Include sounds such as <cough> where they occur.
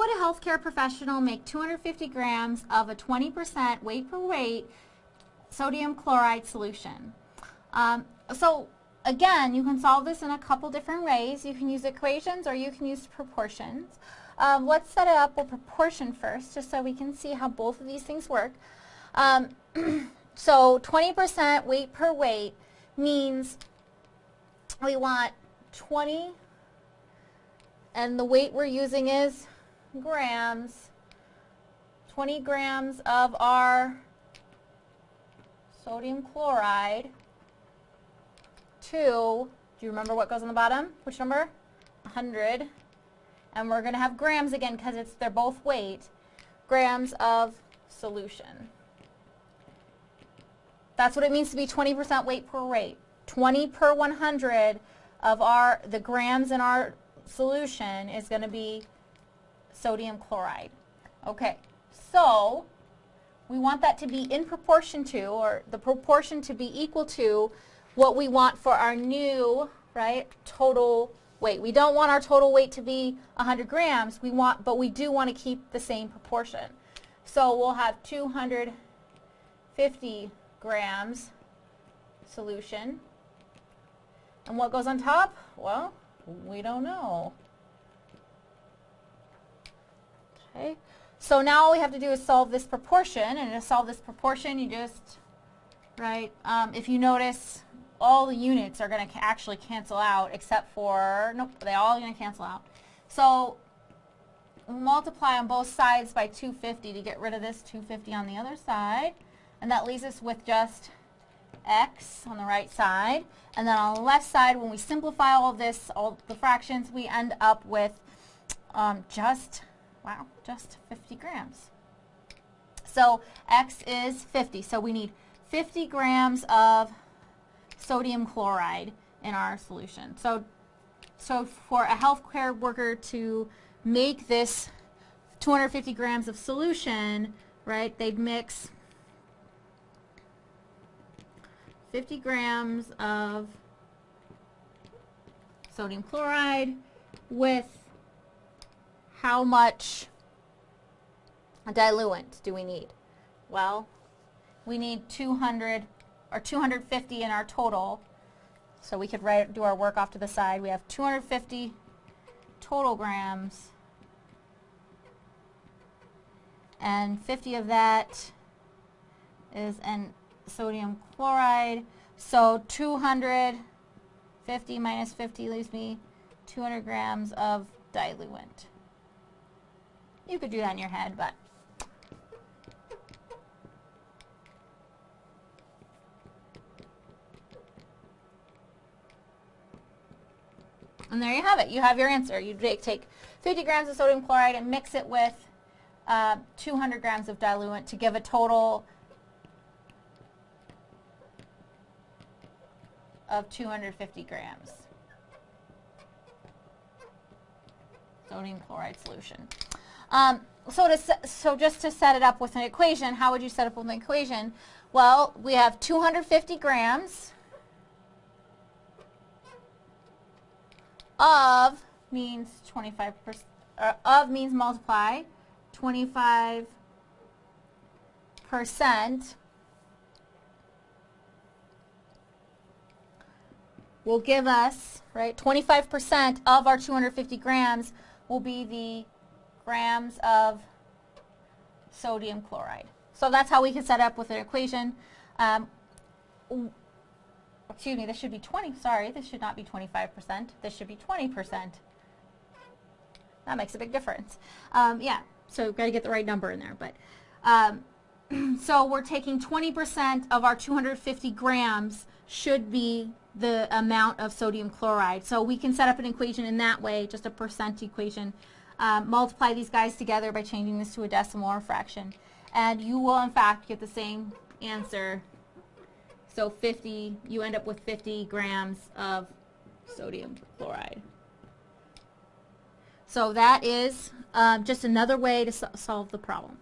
would a healthcare professional make 250 grams of a 20% weight per weight sodium chloride solution? Um, so again, you can solve this in a couple different ways. You can use equations or you can use proportions. Um, let's set it up with proportion first, just so we can see how both of these things work. Um, <clears throat> so 20% weight per weight means we want 20, and the weight we're using is grams, 20 grams of our sodium chloride to, do you remember what goes on the bottom? Which number? 100. And we're going to have grams again because it's they're both weight. Grams of solution. That's what it means to be 20% weight per rate. 20 per 100 of our the grams in our solution is going to be sodium chloride. Okay, so we want that to be in proportion to, or the proportion to be equal to what we want for our new, right, total weight. We don't want our total weight to be 100 grams, we want, but we do want to keep the same proportion. So we'll have 250 grams solution. And what goes on top? Well, we don't know. Okay, so now all we have to do is solve this proportion, and to solve this proportion, you just, right, um, if you notice, all the units are going to actually cancel out except for, nope, they all going to cancel out. So multiply on both sides by 250 to get rid of this 250 on the other side. And that leaves us with just x on the right side. And then on the left side, when we simplify all of this, all the fractions, we end up with um, just, wow, just 50 grams. So x is 50. So we need 50 grams of sodium chloride in our solution. So, so for a healthcare worker to make this 250 grams of solution, right, they'd mix 50 grams of sodium chloride with how much diluent do we need? Well, we need 200 or 250 in our total. So we could write, do our work off to the side. We have 250 total grams. And 50 of that is an sodium chloride. So 250 minus 50 leaves me 200 grams of diluent. You could do that in your head, but And there you have it. You have your answer. You take 50 grams of sodium chloride and mix it with uh, 200 grams of diluent to give a total of 250 grams. Sodium chloride solution. Um, so, to, so just to set it up with an equation, how would you set up with an equation? Well, we have 250 grams of means 25 percent, of means multiply, 25 percent will give us, right, 25% of our 250 grams will be the grams of sodium chloride. So that's how we can set up with an equation. Um, excuse me, this should be 20, sorry, this should not be 25%, this should be 20%. That makes a big difference. Um, yeah, so we've got to get the right number in there. But um, <clears throat> So we're taking 20% of our 250 grams should be the amount of sodium chloride. So we can set up an equation in that way, just a percent equation. Um, multiply these guys together by changing this to a decimal or fraction. And you will, in fact, get the same answer so 50, you end up with 50 grams of sodium chloride. So that is um, just another way to so solve the problem.